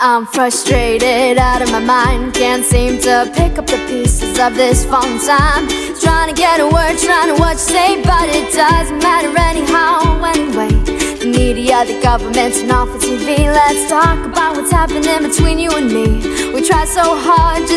I'm frustrated out of my mind. Can't seem to pick up the pieces of this phone time. Trying to get a word, trying to what you say But it doesn't matter anyhow. Anyway The media, the government, and off the TV Let's talk about what's happening between you and me. We try so hard just